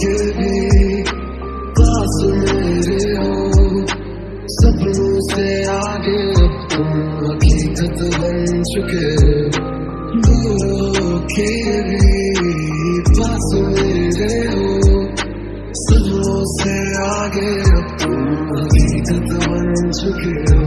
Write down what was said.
के भी पास मेरे हो सपनों से आगे अब तुम हकीकत बन चुके दूरों के भी पास मेरे हो सपनों से आगे अब तुम हकीकत बन चुके हो